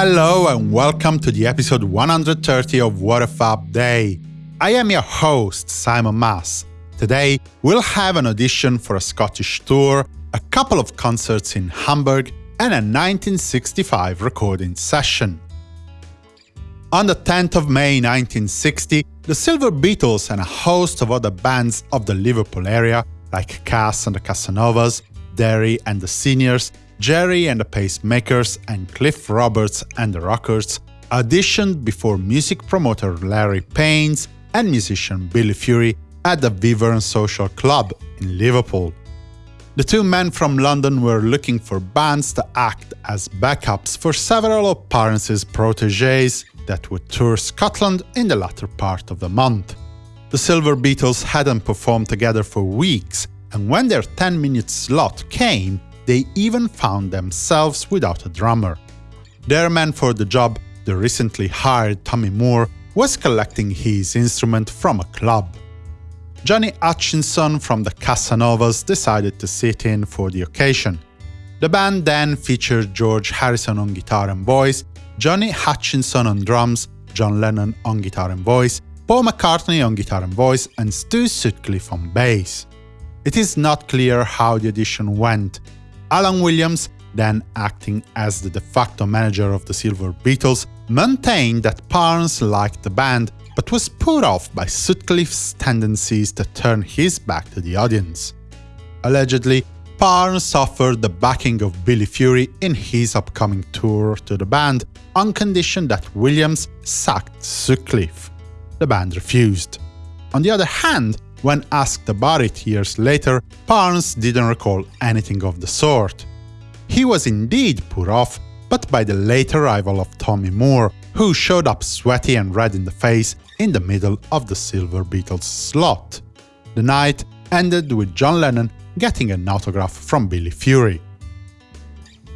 Hello and welcome to the episode 130 of What a Fab Day. I am your host, Simon Mas. Today, we'll have an audition for a Scottish tour, a couple of concerts in Hamburg, and a 1965 recording session. On the 10th of May 1960, the Silver Beetles and a host of other bands of the Liverpool area, like Cass and the Casanovas, Derry and the Seniors, Gerry and the Pacemakers, and Cliff Roberts and the Rockers, auditioned before music promoter Larry Parnes and musician Billy Fury at the Wyvern Social Club in Liverpool. The two men from London were looking for bands to act as backups for several of Parnes's proteges that would tour Scotland in the latter part of the month. The Silver Beetles hadn't performed together for weeks, and when their 10-minute slot came, they even found themselves without a drummer. Their man for the job, the recently hired Tommy Moore, was collecting his instrument from a club. Johnny Hutchinson from the Casanovas decided to sit in for the occasion. The band then featured George Harrison on guitar and voice, Johnny Hutchinson on drums, John Lennon on guitar and voice, Paul McCartney on guitar and voice, and Stu Sutcliffe on bass. It is not clear how the audition went. Alan Williams, then acting as the de facto manager of the Silver Beetles, maintained that Parnes liked the band but was put off by Sutcliffe's tendencies to turn his back to the audience. Allegedly, Parnes offered the backing of Billy Fury in his upcoming tour to the band on condition that Williams sacked Sutcliffe. The band refused. On the other hand, when asked about it years later, Parnes didn't recall anything of the sort. He was indeed put off, but by the late arrival of Tommy Moore, who showed up sweaty and red in the face in the middle of the Silver Beetles slot. The night ended with John Lennon getting an autograph from Billy Fury.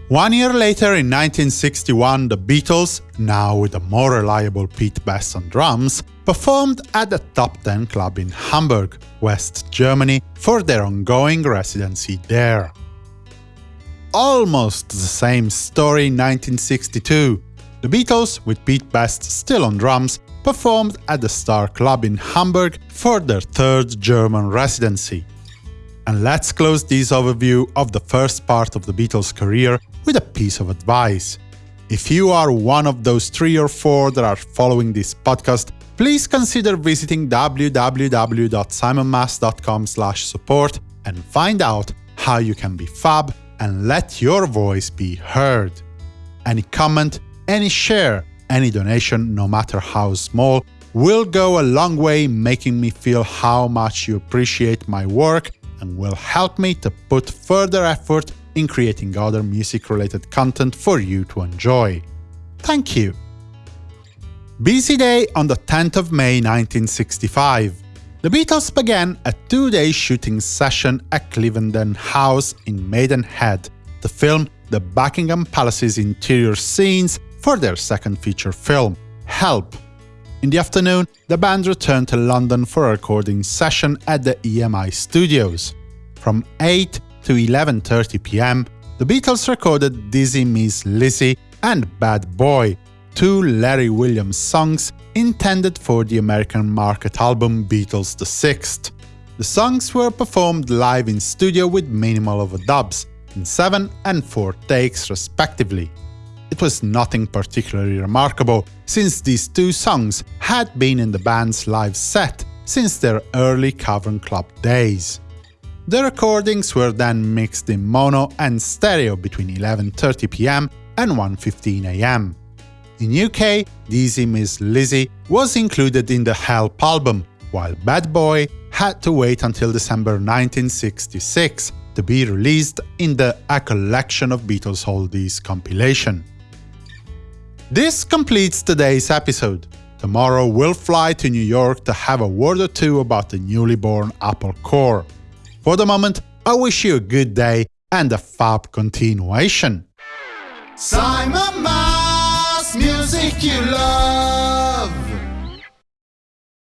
One year later, in 1961, the Beatles, now with a more reliable Pete Best on drums, performed at the Top Ten Club in Hamburg, West Germany, for their ongoing residency there. Almost the same story in 1962. The Beatles, with Pete Best still on drums, performed at the Star Club in Hamburg for their third German residency. And let's close this overview of the first part of the Beatles' career with a piece of advice. If you are one of those three or four that are following this podcast, please consider visiting www.simonmas.com support and find out how you can be fab and let your voice be heard. Any comment, any share, any donation, no matter how small, will go a long way making me feel how much you appreciate my work and will help me to put further effort in creating other music-related content for you to enjoy. Thank you! Busy day on the 10th of May 1965. The Beatles began a two-day shooting session at Cliveden House in Maidenhead to film the Buckingham Palace's interior scenes for their second feature film, Help. In the afternoon, the band returned to London for a recording session at the EMI studios. From 8 to 11.30 pm, the Beatles recorded Dizzy Miss Lizzy and Bad Boy, two Larry Williams songs intended for the American market album Beatles the Sixth. The songs were performed live in studio with minimal overdubs, in 7 and 4 takes respectively. It was nothing particularly remarkable, since these two songs had been in the band's live set since their early Cavern Club days. The recordings were then mixed in mono and stereo between 11.30 pm and 1.15 am. In UK, Dizzy Miss Lizzy was included in the Help album, while Bad Boy had to wait until December 1966 to be released in the A Collection of Beatles Oldies compilation. This completes today's episode. Tomorrow we'll fly to New York to have a word or two about the newly born Apple Corps. For the moment, I wish you a good day and a fab continuation. Simon Mas, music you love.